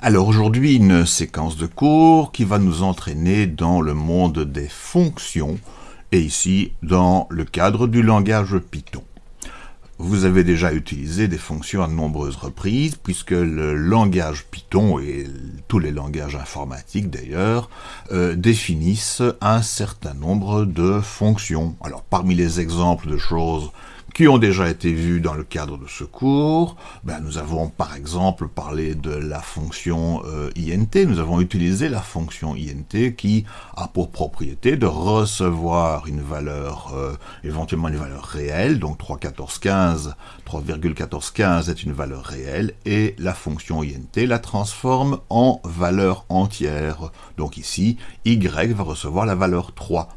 Alors aujourd'hui, une séquence de cours qui va nous entraîner dans le monde des fonctions, et ici dans le cadre du langage Python. Vous avez déjà utilisé des fonctions à de nombreuses reprises, puisque le langage Python, et tous les langages informatiques d'ailleurs, euh, définissent un certain nombre de fonctions. Alors parmi les exemples de choses qui ont déjà été vus dans le cadre de ce cours. Ben, nous avons par exemple parlé de la fonction euh, int, nous avons utilisé la fonction int qui a pour propriété de recevoir une valeur, euh, éventuellement une valeur réelle, donc 3,1415, 3,1415 est une valeur réelle, et la fonction int la transforme en valeur entière. Donc ici, y va recevoir la valeur 3.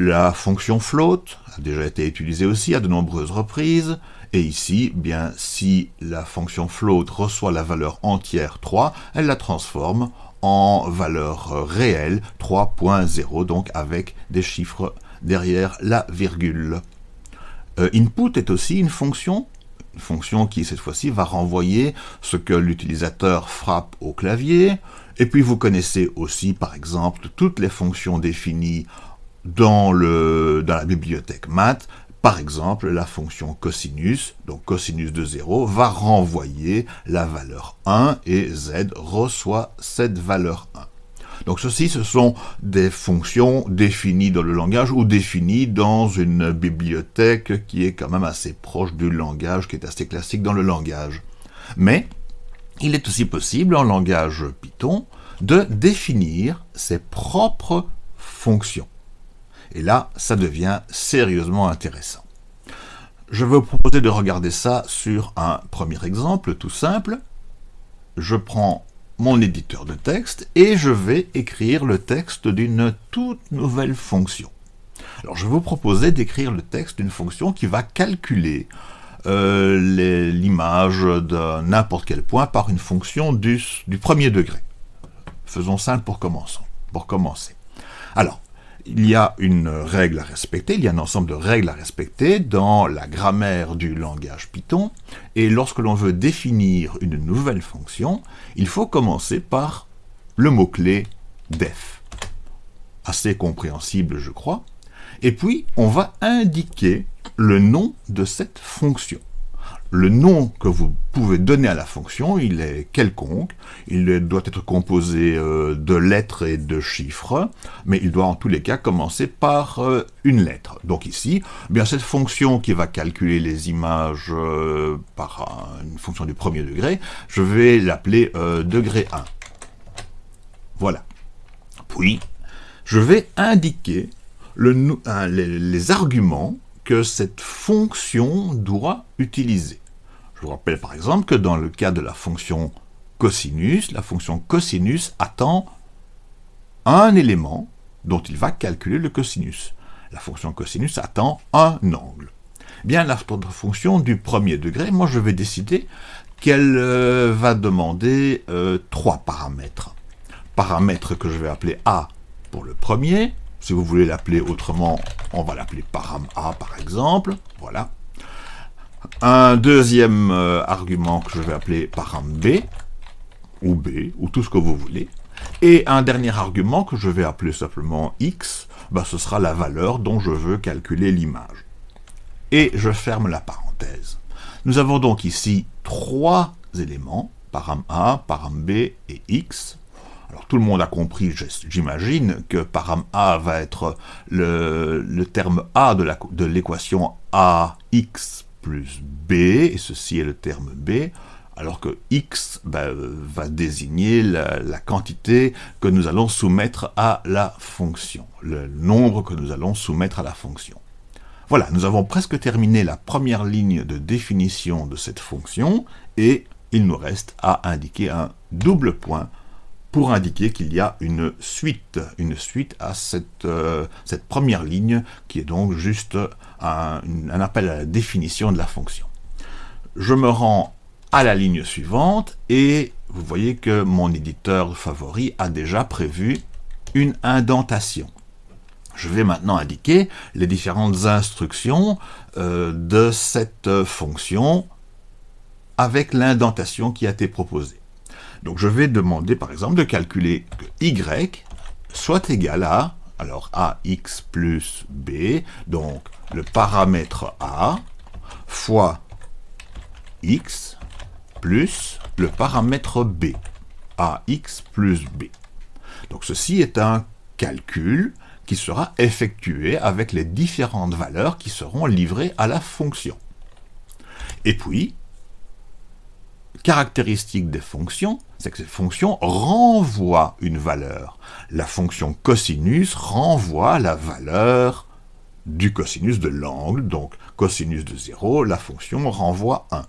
La fonction float a déjà été utilisée aussi à de nombreuses reprises, et ici, bien, si la fonction float reçoit la valeur entière 3, elle la transforme en valeur réelle 3.0, donc avec des chiffres derrière la virgule. Euh, input est aussi une fonction, une fonction qui cette fois-ci va renvoyer ce que l'utilisateur frappe au clavier, et puis vous connaissez aussi par exemple toutes les fonctions définies dans, la bibliothèque math, par exemple, la fonction cosinus, donc cosinus de 0, va renvoyer la valeur 1 et z reçoit cette valeur 1. Donc ceci, ce sont des fonctions définies dans le langage ou définies dans une bibliothèque qui est quand même assez proche du langage, qui est assez classique dans le langage. Mais il est aussi possible en langage Python de définir ses propres fonctions. Et là, ça devient sérieusement intéressant. Je vais vous proposer de regarder ça sur un premier exemple tout simple. Je prends mon éditeur de texte et je vais écrire le texte d'une toute nouvelle fonction. Alors je vais vous proposer d'écrire le texte d'une fonction qui va calculer euh, l'image de n'importe quel point par une fonction du, du premier degré. Faisons simple pour. Pour commencer. Alors, il y a une règle à respecter, il y a un ensemble de règles à respecter dans la grammaire du langage Python, et lorsque l'on veut définir une nouvelle fonction, il faut commencer par le mot-clé def. Assez compréhensible, je crois. Et puis, on va indiquer le nom de cette fonction le nom que vous pouvez donner à la fonction, il est quelconque, il doit être composé euh, de lettres et de chiffres, mais il doit en tous les cas commencer par euh, une lettre. Donc ici, eh bien cette fonction qui va calculer les images euh, par une fonction du premier degré, je vais l'appeler degré 1. Voilà. Puis, je vais indiquer les arguments cette fonction doit utiliser. Je vous rappelle par exemple que dans le cas de la fonction cosinus, la fonction cosinus attend un élément dont il va calculer le cosinus. La fonction cosinus attend un angle. Bien, la fonction du premier degré, moi je vais décider qu'elle euh, va demander euh, trois paramètres. Paramètre que je vais appeler A pour le premier, si vous voulez l'appeler autrement, on va l'appeler param A par exemple, voilà. Un deuxième euh, argument que je vais appeler param B, ou B, ou tout ce que vous voulez. Et un dernier argument que je vais appeler simplement X, bah, ce sera la valeur dont je veux calculer l'image. Et je ferme la parenthèse. Nous avons donc ici trois éléments, param A, param B et X, alors tout le monde a compris, j'imagine, que param A va être le, terme A de l'équation AX plus B, et ceci est le terme B, alors que X ben, va désigner la, quantité que nous allons soumettre à la fonction, le nombre que nous allons soumettre à la fonction. Voilà, nous avons presque terminé la première ligne de définition de cette fonction, et il nous reste à indiquer un double point pour indiquer qu'il y a une suite, une suite à cette, euh, première ligne qui est donc juste un, un, appel à la définition de la fonction. Je me rends à la ligne suivante et vous voyez que mon éditeur favori a déjà prévu une indentation. Je vais maintenant indiquer les différentes instructions euh, de cette fonction avec l'indentation qui a été proposée. Donc je vais demander par exemple de calculer que y soit égal à, alors ax plus b, donc le paramètre a, fois x plus le paramètre b, ax plus b. Donc ceci est un calcul qui sera effectué avec les différentes valeurs qui seront livrées à la fonction. Et puis, caractéristique des fonctions, c'est que ces fonctions renvoient une valeur. La fonction cosinus renvoie la valeur du cosinus de l'angle, donc cosinus de 0, la fonction renvoie 1.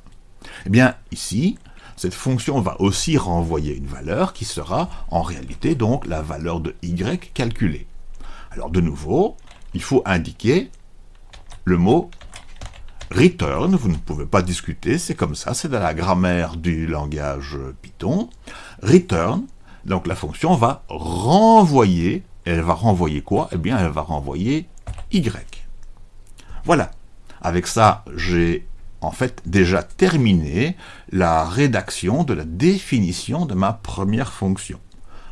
Eh bien, ici, cette fonction va aussi renvoyer une valeur qui sera en réalité donc la valeur de y calculée. Alors de nouveau, il faut indiquer le mot return, vous ne pouvez pas discuter, c'est comme ça, c'est dans la grammaire du langage Python. Return, donc la fonction va renvoyer, elle va renvoyer quoi? Eh bien, elle va renvoyer y. Voilà, avec ça, j'ai en fait déjà terminé la rédaction de la définition de ma première fonction.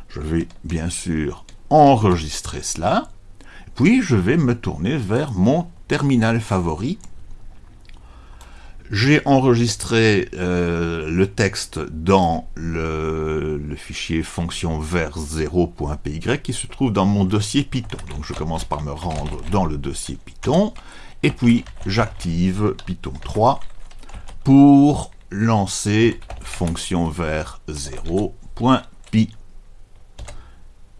Je vais bien sûr enregistrer cela, puis je vais me tourner vers mon terminal favori. J'ai enregistré euh, le texte dans le, fichier fonction vers 0.py qui se trouve dans mon dossier Python. Donc je commence par me rendre dans le dossier Python, et puis j'active Python 3 pour lancer fonction vers 0.py.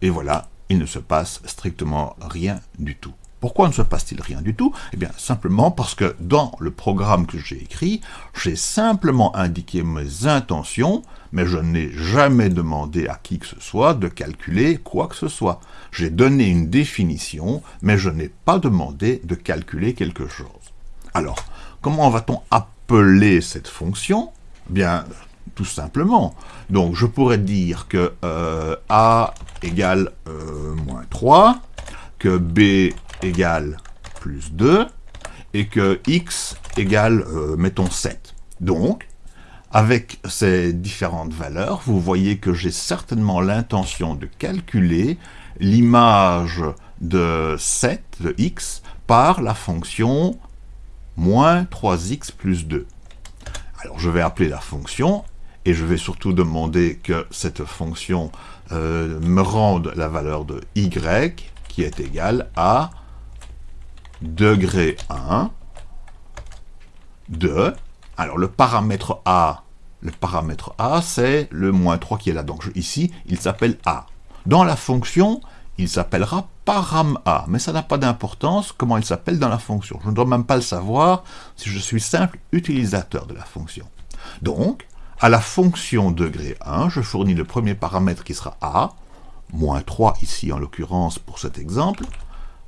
Et voilà, il ne se passe strictement rien du tout. Pourquoi ne se passe-t-il rien du tout? Eh bien, simplement parce que dans le programme que j'ai écrit, j'ai simplement indiqué mes intentions, mais je n'ai jamais demandé à qui que ce soit de calculer quoi que ce soit. J'ai donné une définition, mais je n'ai pas demandé de calculer quelque chose. Alors, comment va-t-on appeler cette fonction? Bien, tout simplement. Donc je pourrais dire que euh, A égale euh, moins 3, que B égale plus 2, et que X égale, euh, mettons, 7. Donc, avec ces différentes valeurs, vous voyez que j'ai certainement l'intention de calculer l'image de 7, de x, par la fonction moins 3x plus 2. Alors je vais appeler la fonction et je vais surtout demander que cette fonction euh, me rende la valeur de y qui est égale à degré 1 de, alors le paramètre a, le paramètre a c'est le moins 3 qui est là, donc ici il s'appelle a. Dans la fonction, il s'appellera param a, mais ça n'a pas d'importance comment il s'appelle dans la fonction. Je ne dois même pas le savoir si je suis simple utilisateur de la fonction. Donc, à la fonction degré 1, je fournis le premier paramètre qui sera a, moins 3 ici en l'occurrence pour cet exemple,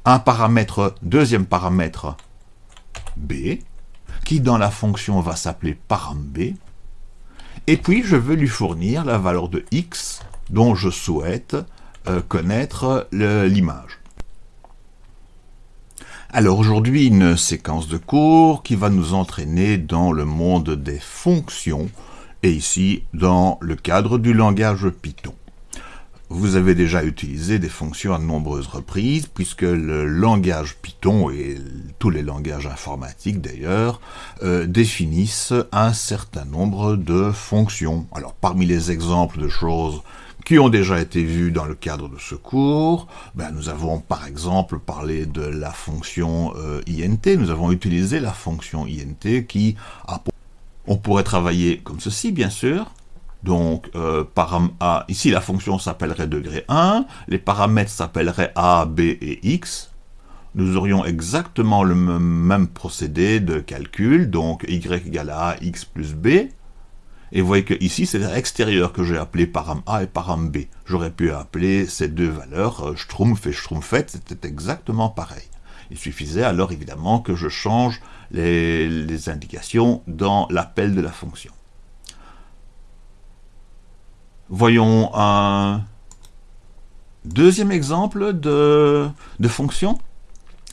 un paramètre, deuxième paramètre b, qui dans la fonction va s'appeler param b, et puis je veux lui fournir la valeur de x dont je souhaite euh, connaître l'image. Alors aujourd'hui, une séquence de cours qui va nous entraîner dans le monde des fonctions, et ici dans le cadre du langage Python. Vous avez déjà utilisé des fonctions à de nombreuses reprises, puisque le langage Python, et tous les langages informatiques d'ailleurs, euh, définissent un certain nombre de fonctions. Alors parmi les exemples de choses qui ont déjà été vues dans le cadre de ce cours, ben, nous avons par exemple parlé de la fonction euh, int, nous avons utilisé la fonction int qui a on pourrait travailler comme ceci, bien sûr. Donc, euh, param A, ici la fonction s'appellerait degré 1, les paramètres s'appelleraient A, B et X. Nous aurions exactement le même procédé de calcul, donc Y égale A, X plus B. Et vous voyez que ici, c'est l'extérieur que j'ai appelé param A et param B. J'aurais pu appeler ces deux valeurs euh, et Schtroumpfette, c'était exactement pareil. Il suffisait alors évidemment que je change les, indications dans l'appel de la fonction. Voyons un deuxième exemple de, fonction.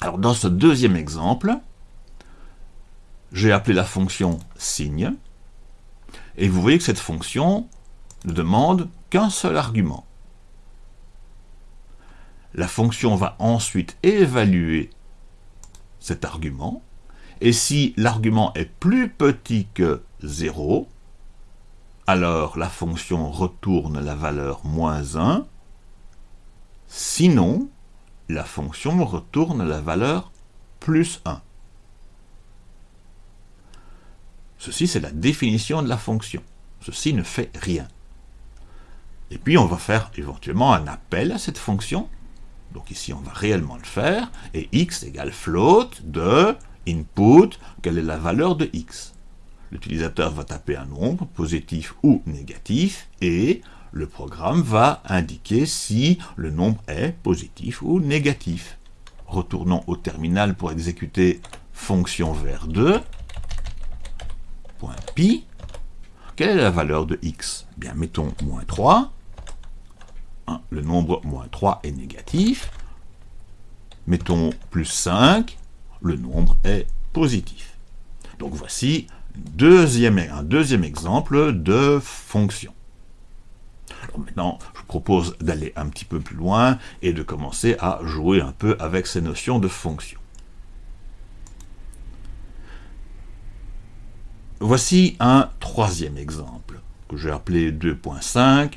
Alors dans ce deuxième exemple, j'ai appelé la fonction signe, et vous voyez que cette fonction ne demande qu'un seul argument. La fonction va ensuite évaluer cet argument, et si l'argument est plus petit que 0, alors la fonction retourne la valeur moins 1, sinon la fonction retourne la valeur plus 1. Ceci, c'est la définition de la fonction. Ceci ne fait rien. Et puis, on va faire éventuellement un appel à cette fonction. Donc ici, on va réellement le faire. Et x égale float de input, quelle est la valeur de x? L'utilisateur va taper un nombre, positif ou négatif, et le programme va indiquer si le nombre est positif ou négatif. Retournons au terminal pour exécuter fonction vers 2. Point pi. Quelle est la valeur de x? Eh Bien, mettons moins 3. Hein, le nombre moins 3 est négatif. Mettons plus 5. Le nombre est positif. Donc voici deuxième, exemple de fonction. Maintenant, je vous propose d'aller un petit peu plus loin et de commencer à jouer un peu avec ces notions de fonction. Voici un troisième exemple, que j'ai appelé 2.5.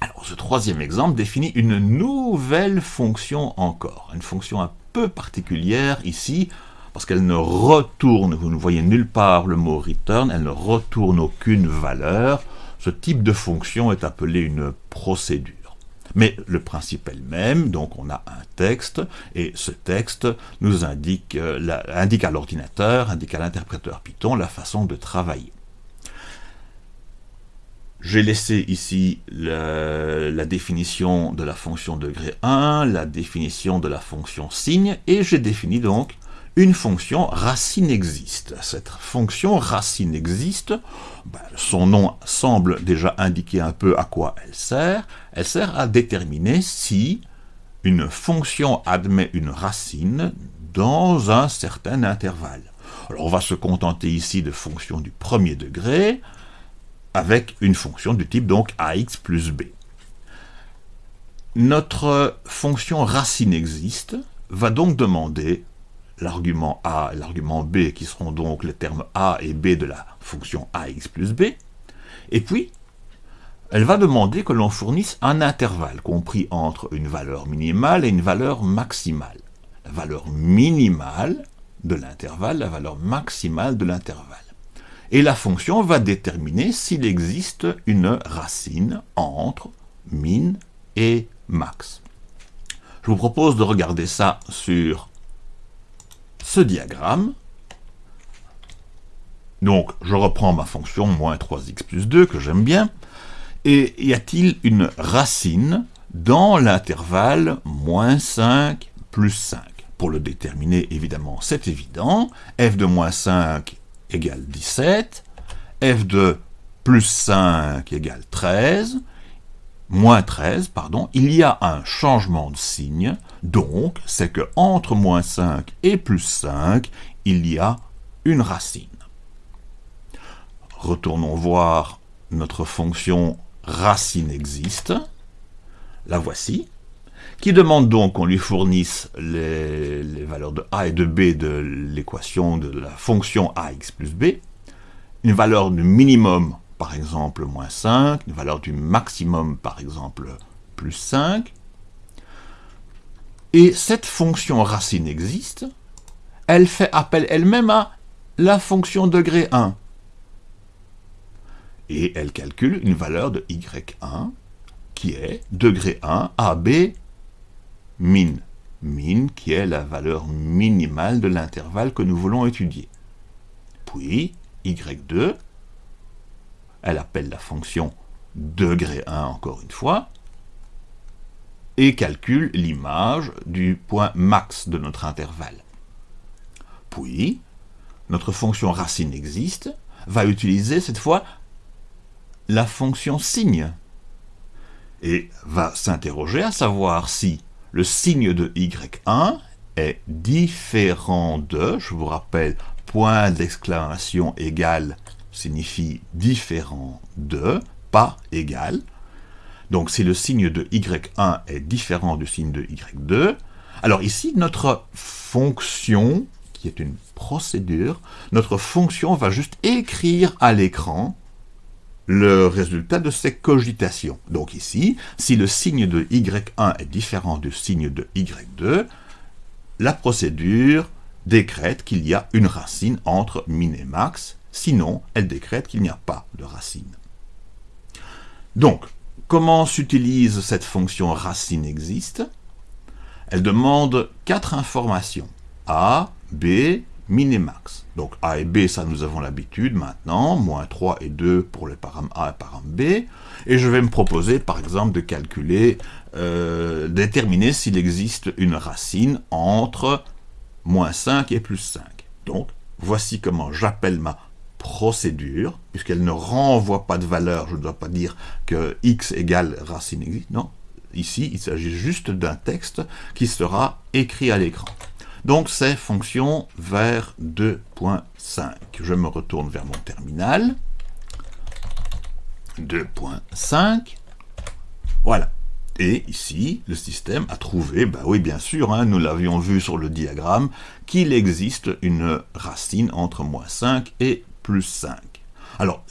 Alors ce troisième exemple définit une nouvelle fonction encore, une fonction un peu particulière ici, parce qu'elle ne retourne, vous ne voyez nulle part le mot return, elle ne retourne aucune valeur. Ce type de fonction est appelé une procédure. Mais le principe est le même, donc on a un texte, et ce texte nous indique, euh, indique à l'ordinateur, indique à l'interpréteur Python la façon de travailler. J'ai laissé ici la, définition de la fonction degré 1, la définition de la fonction signe, et j'ai défini donc une fonction racine existe. Cette fonction racine existe, ben, son nom semble déjà indiquer un peu à quoi elle sert. Elle sert à déterminer si une fonction admet une racine dans un certain intervalle. Alors on va se contenter ici de fonctions du premier degré, avec une fonction du type donc ax plus b. Notre fonction racine existe va donc demander l'argument A et l'argument B, qui seront donc les termes A et B de la fonction ax plus b, et puis elle va demander que l'on fournisse un intervalle compris entre une valeur minimale et une valeur maximale. La valeur minimale de l'intervalle, la valeur maximale de l'intervalle. Et la fonction va déterminer s'il existe une racine entre min et max. Je vous propose de regarder ça sur ce diagramme. Donc, je reprends ma fonction moins 3x plus 2, que j'aime bien. Et y a-t-il une racine dans l'intervalle moins 5 plus 5 Pour le déterminer, évidemment, c'est évident. f de moins 5 égale 17. f de plus 5 égale 13 moins 13, pardon, il y a un changement de signe, donc c'est que entre moins 5 et plus 5, il y a une racine. Retournons voir notre fonction racine existe, la voici, qui demande donc qu'on lui fournisse les, les, valeurs de a et de b de l'équation de la fonction ax plus b, une valeur de minimum par exemple moins 5, une valeur du maximum par exemple plus 5. Et cette fonction racine existe, elle fait appel elle-même à la fonction degré 1. Et elle calcule une valeur de y1 qui est degré 1 AB min. Min qui est la valeur minimale de l'intervalle que nous voulons étudier. Puis y2 elle appelle la fonction degré 1 encore une fois, et calcule l'image du point max de notre intervalle. Puis, notre fonction racine existe, va utiliser cette fois la fonction signe, et va s'interroger à savoir si le signe de y1 est différent de, je vous rappelle, point d'exclamation égale signifie différent de, pas égal. Donc si le signe de y1 est différent du signe de y2, alors ici notre fonction, qui est une procédure, notre fonction va juste écrire à l'écran le résultat de ces cogitations. Donc ici, si le signe de y1 est différent du signe de y2, la procédure décrète qu'il y a une racine entre min et max, sinon elle décrète qu'il n'y a pas de racine. Donc, comment s'utilise cette fonction racine existe? Elle demande quatre informations, a, b, min et max. Donc a et b, ça nous avons l'habitude maintenant, moins 3 et 2 pour les param a et param b, et je vais me proposer par exemple de calculer, euh, déterminer s'il existe une racine entre moins 5 et plus 5. Donc voici comment j'appelle ma procédure, puisqu'elle ne renvoie pas de valeur, je ne dois pas dire que x égale racine existe, non. Ici, il s'agit juste d'un texte qui sera écrit à l'écran. Donc c'est fonction vers 2.5. Je me retourne vers mon terminal. 2.5. Voilà. Et ici, le système a trouvé, bah oui bien sûr, hein, nous l'avions vu sur le diagramme, qu'il existe une racine entre moins 5 et plus 5. Alors,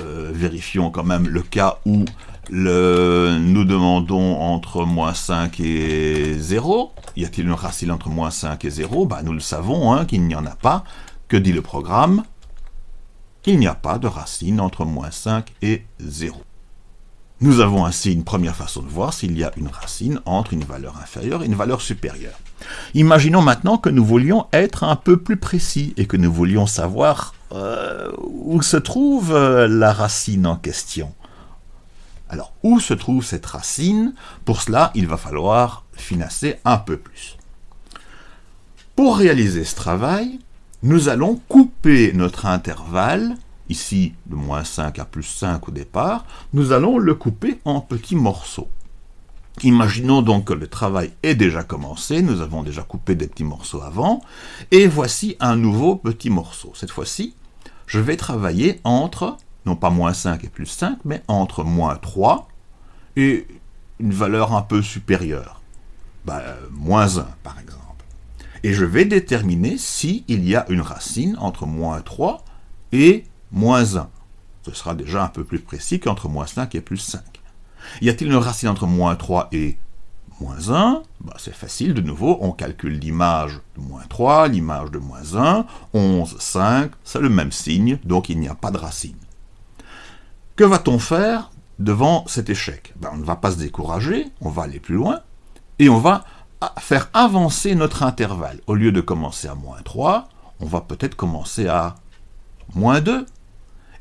euh, vérifions quand même le cas où nous demandons entre moins 5 et 0. Y a-t-il une racine entre moins 5 et 0 bah, Nous le savons hein, qu'il n'y en a pas. Que dit le programme? Il n'y a pas de racine entre moins 5 et 0. Nous avons ainsi une première façon de voir s'il y a une racine entre une valeur inférieure et une valeur supérieure. Imaginons maintenant que nous voulions être un peu plus précis et que nous voulions savoir euh, où se trouve euh, la racine en question. Alors, où se trouve cette racine? Pour cela, il va falloir financer un peu plus. Pour réaliser ce travail, nous allons couper notre intervalle, ici de moins 5 à plus 5 au départ, nous allons le couper en petits morceaux. Imaginons donc que le travail est déjà commencé, nous avons déjà coupé des petits morceaux avant, et voici un nouveau petit morceau. Cette fois-ci, je vais travailler entre non pas moins 5 et plus 5, mais entre moins 3 et une valeur un peu supérieure, bah, moins 1 par exemple. Et je vais déterminer s'il y a une racine entre moins 3 et moins 1. Ce sera déjà un peu plus précis qu'entre moins 5 et plus 5. Y a-t-il une racine entre moins 3 et moins 1 bah, C'est facile, de nouveau, on calcule l'image de moins 3, l'image de moins 1, 11, 5, c'est le même signe, donc il n'y a pas de racine. Que va-t-on faire devant cet échec? Ben, On ne va pas se décourager, on va aller plus loin, et on va faire avancer notre intervalle. Au lieu de commencer à moins 3, on va peut-être commencer à moins 2,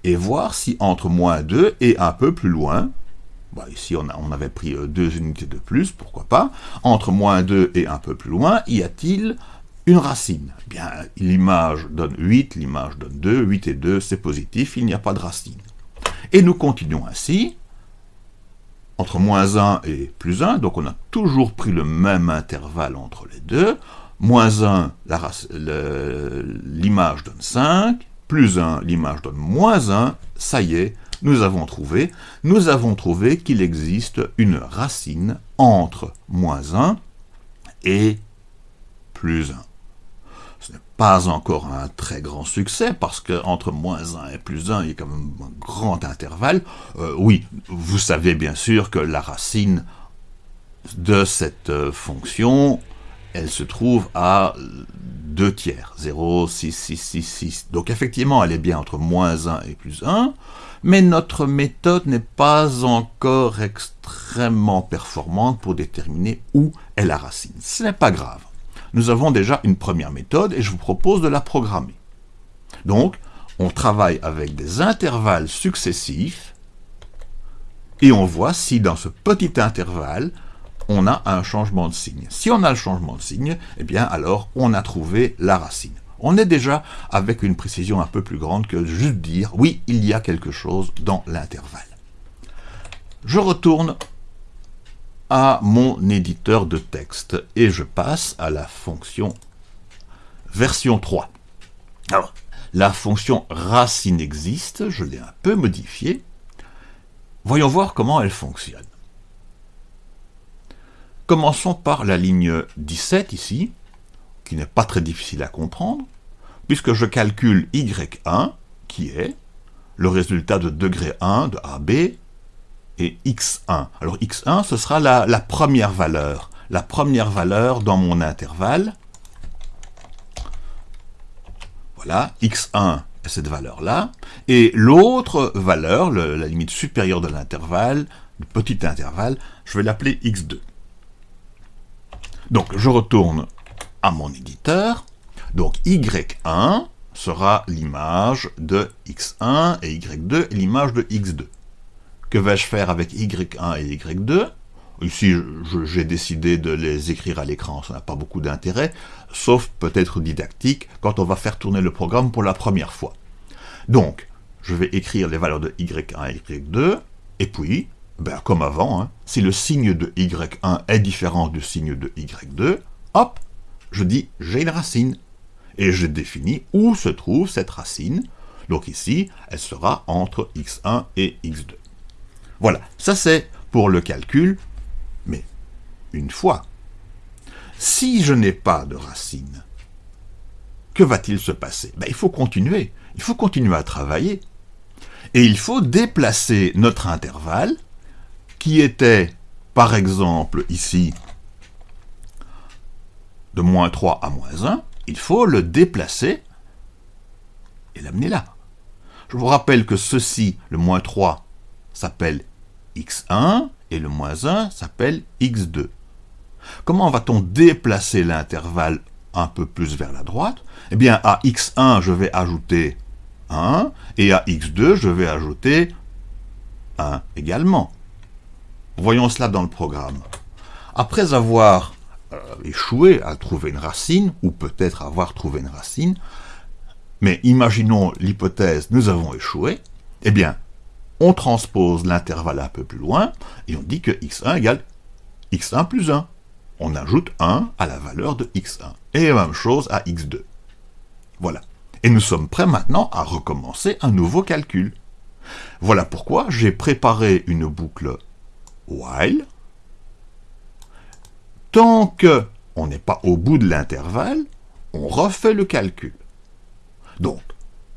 et voir si entre moins 2 et un peu plus loin, ici on, on, avait pris euh, deux unités de plus, pourquoi pas, entre moins 2 et un peu plus loin, y a-t-il une racine? Eh Bien, l'image donne 8, l'image donne 2, 8 et 2, c'est positif, il n'y a pas de racine. Et nous continuons ainsi, entre moins 1 et plus 1, donc on a toujours pris le même intervalle entre les deux. Moins 1, l'image donne 5, plus 1, l'image donne moins 1, ça y est, nous avons trouvé, nous avons trouvé qu'il existe une racine entre moins 1 et plus 1 pas encore un très grand succès, parce que entre moins 1 et plus 1, il y a quand même un grand intervalle. Euh, oui, vous savez bien sûr que la racine de cette euh, fonction, elle se trouve à 2 tiers, 0, 6, 6, 6, 6. Donc effectivement, elle est bien entre moins 1 et plus 1, mais notre méthode n'est pas encore extrêmement performante pour déterminer où est la racine. Ce n'est pas grave nous avons déjà une première méthode et je vous propose de la programmer. Donc, on travaille avec des intervalles successifs et on voit si dans ce petit intervalle, on a un changement de signe. Si on a le changement de signe, eh bien alors on a trouvé la racine. On est déjà avec une précision un peu plus grande que juste dire « oui, il y a quelque chose dans l'intervalle ». Je retourne à mon éditeur de texte et je passe à la fonction version 3. Alors, la fonction racine existe, je l'ai un peu modifiée, Voyons voir comment elle fonctionne. Commençons par la ligne 17 ici, qui n'est pas très difficile à comprendre, puisque je calcule y1, qui est le résultat de degré 1 de AB, et x1. Alors x1, ce sera la, première valeur, la première valeur dans mon intervalle. Voilà, x1 est cette valeur-là, et l'autre valeur, la limite supérieure de l'intervalle, le petit intervalle, je vais l'appeler x2. Donc, je retourne à mon éditeur. Donc, Y1 sera l'image de X1 et Y2 est l'image de X2. Que vais-je faire avec Y1 et Y2 Ici, j'ai décidé de les écrire à l'écran, ça n'a pas beaucoup d'intérêt, sauf peut-être didactique, quand on va faire tourner le programme pour la première fois. Donc, je vais écrire les valeurs de Y1 et Y2, et puis, ben, comme avant, hein, si le signe de Y1 est différent du signe de Y2, hop, je dis j'ai une racine. Et je définis où se trouve cette racine. Donc ici, elle sera entre x1 et x2. Voilà, ça c'est pour le calcul, mais une fois. Si je n'ai pas de racine, que va-t-il se passer? Ben, Il faut continuer, il faut continuer à travailler. Et il faut déplacer notre intervalle qui était, par exemple, ici, de moins 3 à moins 1, il faut le déplacer et l'amener là. Je vous rappelle que ceci, le moins 3, s'appelle x1 et le moins 1 s'appelle x2. Comment va-t-on déplacer l'intervalle un peu plus vers la droite? Eh bien, à x1, je vais ajouter 1, et à x2, je vais ajouter 1 également. Voyons cela dans le programme. Après avoir euh, échoué à trouver une racine, ou peut-être avoir trouvé une racine, mais imaginons l'hypothèse « nous avons échoué », eh bien, on transpose l'intervalle un peu plus loin, et on dit que x1 égale x1 plus 1. On ajoute 1 à la valeur de x1, et même chose à x2. Voilà. Et nous sommes prêts maintenant à recommencer un nouveau calcul. Voilà pourquoi j'ai préparé une boucle while. Tant que on n'est pas au bout de l'intervalle, on refait le calcul. Donc,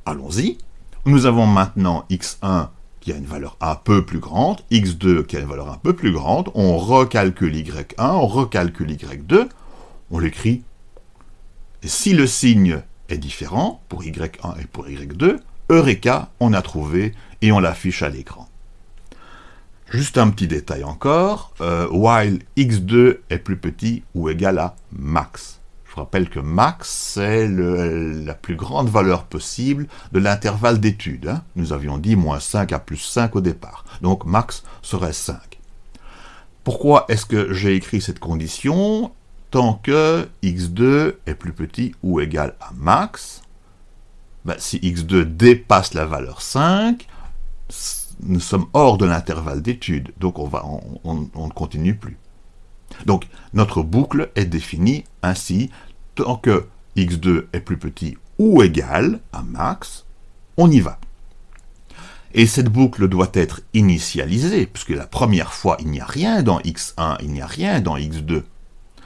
allons-y. Nous avons maintenant x1 qui a une valeur un peu plus grande, x2 qui a une valeur un peu plus grande, on recalcule y1, on recalcule y2, on l'écrit. Si le signe est différent pour y1 et pour y2, Eureka, on a trouvé et on l'affiche à l'écran. Juste un petit détail encore, euh, while x2 est plus petit ou égal à max. Je vous rappelle que max, c'est la plus grande valeur possible de l'intervalle d'étude. Hein. Nous avions dit moins 5 à plus 5 au départ. Donc max serait 5. Pourquoi est-ce que j'ai écrit cette condition Tant que x2 est plus petit ou égal à max, ben, si x2 dépasse la valeur 5, nous sommes hors de l'intervalle d'étude, donc on, ne continue plus. Donc notre boucle est définie ainsi, tant que x2 est plus petit ou égal à max, on y va. Et cette boucle doit être initialisée, puisque la première fois, il n'y a rien dans x1, il n'y a rien dans x2.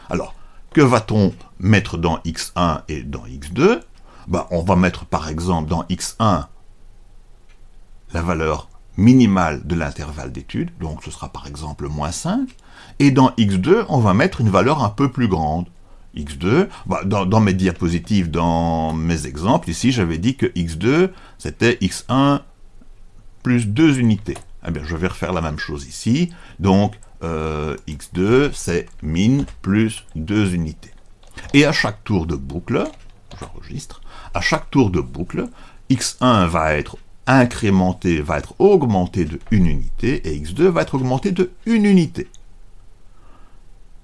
Alors, que va-t-on mettre dans x1 et dans x2 ben, On va mettre par exemple dans x1 la valeur minimale de l'intervalle d'étude, donc ce sera par exemple moins 5, et dans x2, on va mettre une valeur un peu plus grande. x2, bah, dans, mes diapositives, dans mes exemples, ici j'avais dit que x2, c'était x1 plus 2 unités. Eh bien, je vais refaire la même chose ici, donc euh, x2, c'est min plus 2 unités. Et à chaque tour de boucle, j'enregistre, à chaque tour de boucle, x1 va être incrémenté va être augmenté de 1 unité, et x2 va être augmenté de 1 unité.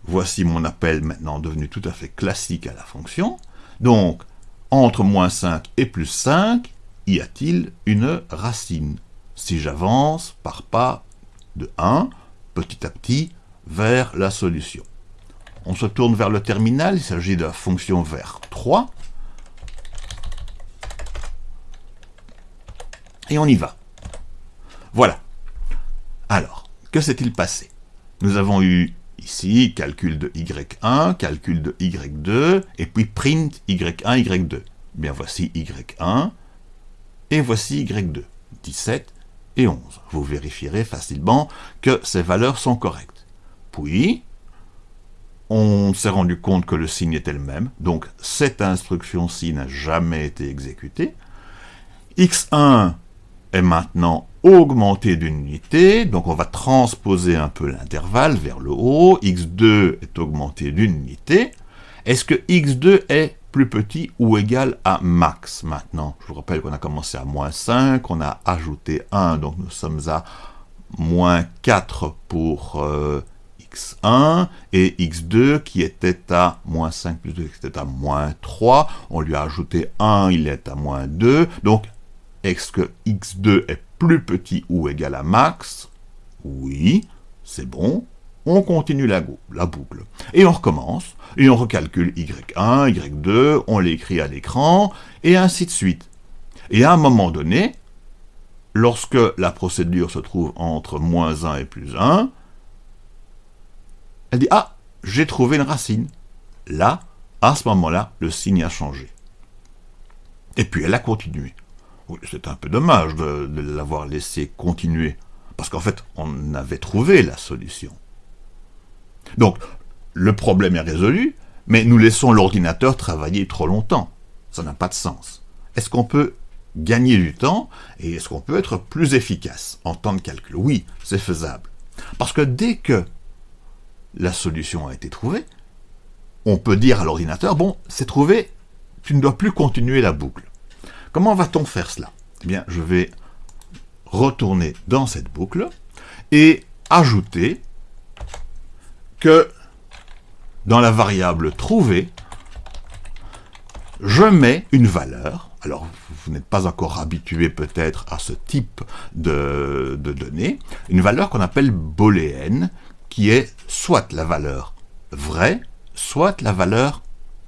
Voici mon appel maintenant devenu tout à fait classique à la fonction. Donc, entre moins 5 et plus 5, y a-t-il une racine? Si j'avance par pas de 1, petit à petit, vers la solution. On se tourne vers le terminal, il s'agit de la fonction vers 3. Et on y va. Voilà. Alors, que s'est-il passé? Nous avons eu ici calcul de y1, calcul de y2, et puis print y1, y2. Bien, voici y1, et voici y2, 17 et 11. Vous vérifierez facilement que ces valeurs sont correctes. Puis, on s'est rendu compte que le signe était le même, donc cette instruction-ci n'a jamais été exécutée. x1 est maintenant augmenté d'une unité, donc on va transposer un peu l'intervalle vers le haut, x2 est augmenté d'une unité. Est-ce que x2 est plus petit ou égal à max maintenant? Je vous rappelle qu'on a commencé à moins 5, on a ajouté 1, donc nous sommes à moins 4 pour euh, x1 et x2 qui était à moins 5 plus 2 était à moins 3. On lui a ajouté 1, il est à moins 2. Donc, est-ce que x2 est plus petit ou égal à max? Oui, c'est bon. On continue la, boucle. Et on recommence, et on recalcule y1, y2, on l'écrit à l'écran, et ainsi de suite. Et à un moment donné, lorsque la procédure se trouve entre moins 1 et plus 1, elle dit « Ah, j'ai trouvé une racine. » Là, à ce moment-là, le signe a changé. Et puis elle a continué. C'est un peu dommage de l'avoir laissé continuer, parce qu'en fait, on avait trouvé la solution. Donc, le problème est résolu, mais nous laissons l'ordinateur travailler trop longtemps. Ça n'a pas de sens. Est-ce qu'on peut gagner du temps, et est-ce qu'on peut être plus efficace en temps de calcul? Oui, c'est faisable. Parce que dès que la solution a été trouvée, on peut dire à l'ordinateur, bon, c'est trouvé, tu ne dois plus continuer la boucle. Comment va-t-on faire cela? Eh bien, je vais retourner dans cette boucle et ajouter que dans la variable trouver, je mets une valeur. Alors, vous n'êtes pas encore habitué peut-être à ce type de, données. Une valeur qu'on appelle booléenne, qui est soit la valeur vraie, soit la valeur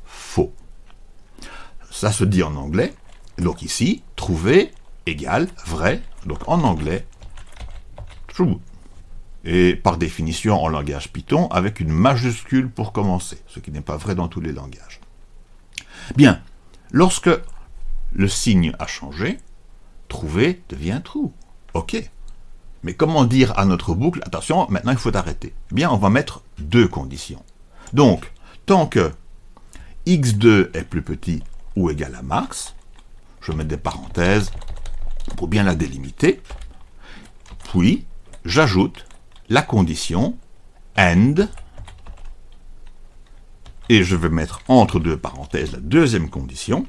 faux. Ça se dit en anglais. Donc ici, trouver égale vrai. Donc en anglais, true. Et par définition en langage Python, avec une majuscule pour commencer, ce qui n'est pas vrai dans tous les langages. Bien, lorsque le signe a changé, trouver devient true. OK. Mais comment dire à notre boucle, attention, maintenant il faut arrêter Bien, on va mettre deux conditions. Donc, tant que x2 est plus petit ou égal à max, je mets des parenthèses pour bien la délimiter, puis j'ajoute la condition AND, et je vais mettre entre deux parenthèses la deuxième condition,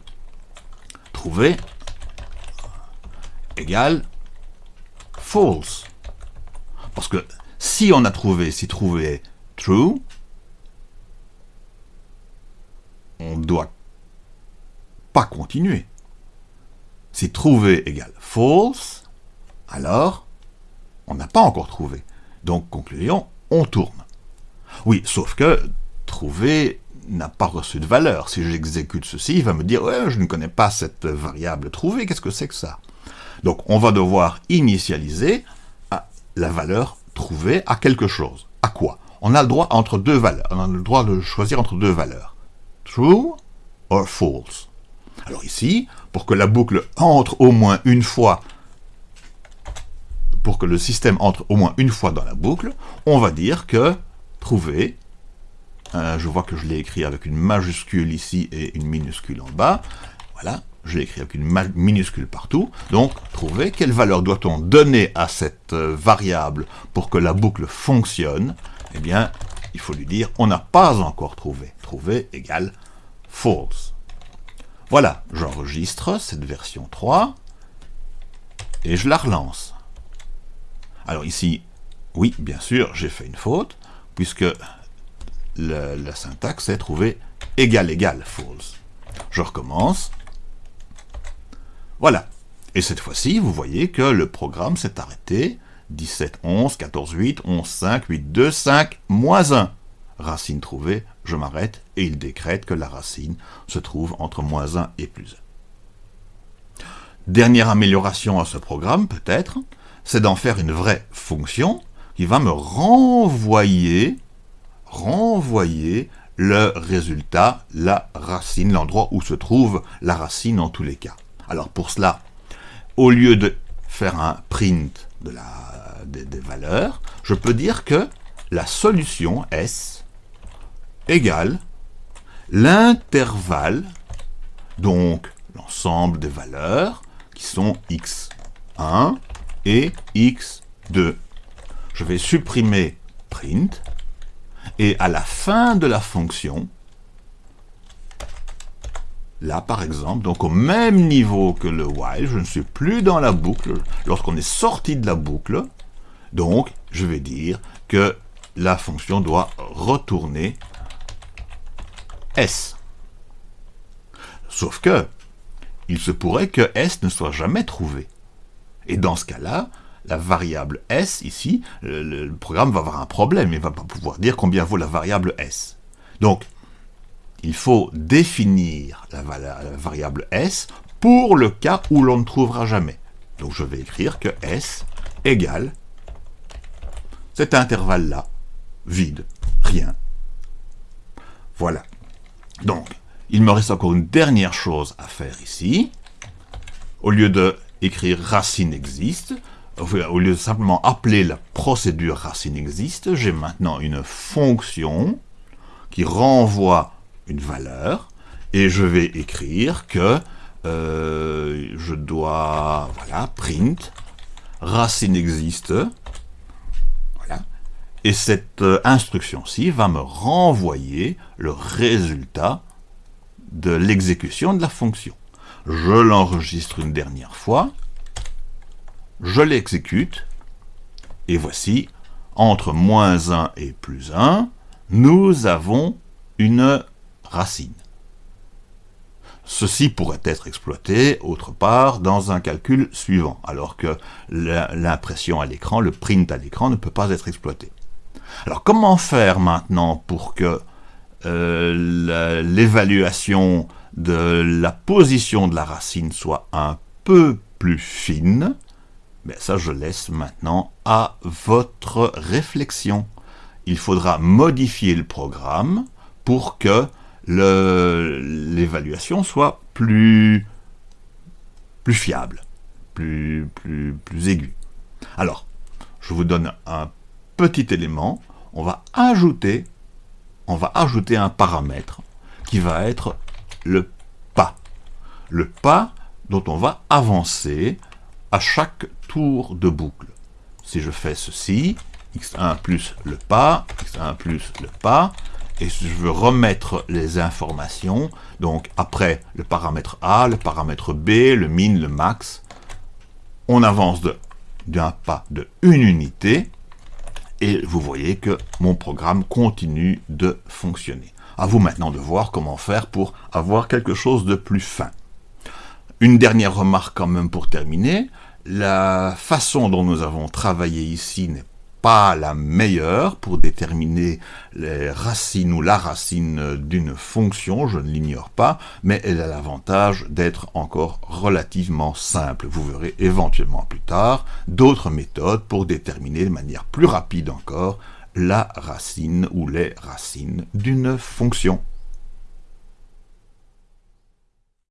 trouver égale false. Parce que si on a trouvé, si trouvé true, on ne doit pas continuer. Si trouvé égale false, alors on n'a pas encore trouvé. Donc, conclusion, on tourne. Oui, sauf que trouver n'a pas reçu de valeur. Si j'exécute ceci, il va me dire je ne connais pas cette variable trouver, qu'est-ce que c'est que ça? Donc on va devoir initialiser la valeur trouvée à quelque chose. À quoi? On a le droit entre deux valeurs. On a le droit de choisir entre deux valeurs. True or false? Alors ici, pour que la boucle entre au moins une fois, pour que le système entre au moins une fois dans la boucle, on va dire que trouver, euh, je vois que je l'ai écrit avec une majuscule ici et une minuscule en bas, voilà, je l'ai écrit avec une minuscule partout, donc trouver quelle valeur doit-on donner à cette euh, variable pour que la boucle fonctionne, eh bien, il faut lui dire, on n'a pas encore trouvé. Trouver égale false. Voilà, j'enregistre cette version 3, et je la relance. Alors ici, oui, bien sûr, j'ai fait une faute, puisque la syntaxe est trouver égal égal false. Je recommence, voilà. Et cette fois-ci, vous voyez que le programme s'est arrêté. 17, 11, 14, 8, 11, 5, 8, 2, 5, moins 1. Racine trouvée, je m'arrête, et il décrète que la racine se trouve entre moins 1 et plus 1. Dernière amélioration à ce programme, peut-être, c'est d'en faire une vraie fonction qui va me renvoyer, renvoyer le résultat, la racine, l'endroit où se trouve la racine en tous les cas. Alors pour cela, au lieu de faire un print de la, des, des valeurs, je peux dire que la solution S égale l'intervalle, donc l'ensemble des valeurs qui sont x1 et x2. Je vais supprimer print, et à la fin de la fonction, là par exemple, donc au même niveau que le while, je ne suis plus dans la boucle, lorsqu'on est sorti de la boucle, donc je vais dire que la fonction doit retourner S. Sauf que, il se pourrait que S ne soit jamais trouvé. Et dans ce cas-là, la variable S, ici, le, programme va avoir un problème, il ne va pas pouvoir dire combien vaut la variable S. Donc, il faut définir la, variable S pour le cas où l'on ne trouvera jamais. Donc je vais écrire que S égale cet intervalle-là, vide, rien. Voilà. Donc, il me reste encore une dernière chose à faire ici. Au lieu de écrire racine existe, au lieu de simplement appeler la procédure racine existe, j'ai maintenant une fonction qui renvoie une valeur, et je vais écrire que euh, je dois, voilà, print, racine existe, et cette euh, instruction-ci va me renvoyer le résultat de l'exécution de la fonction. Je l'enregistre une dernière fois, je l'exécute, et voici, entre moins 1 et plus 1, nous avons une racine. Ceci pourrait être exploité, autre part, dans un calcul suivant, alors que l'impression à l'écran, le print à l'écran, ne peut pas être exploité. Alors comment faire maintenant pour que euh, l'évaluation de la position de la racine soit un peu plus fine? Mais ça, je laisse maintenant à votre réflexion. Il faudra modifier le programme pour que l'évaluation soit plus, fiable, plus, plus, plus aiguë. Alors, je vous donne un petit élément. On va ajouter, un paramètre qui va être le pas. Le pas dont on va avancer à chaque tour de boucle. Si je fais ceci, x1 plus le pas, x1 plus le pas, et je veux remettre les informations, donc après le paramètre A, le paramètre B, le min, le max, on avance d'un pas de une unité, et vous voyez que mon programme continue de fonctionner. À vous maintenant de voir comment faire pour avoir quelque chose de plus fin. Une dernière remarque quand même pour terminer. La façon dont nous avons travaillé ici n'est pas la meilleure pour déterminer les racines ou la racine d'une fonction, je ne l'ignore pas, mais elle a l'avantage d'être encore relativement simple. Vous verrez éventuellement plus tard d'autres méthodes pour déterminer de manière plus rapide encore la racine ou les racines d'une fonction.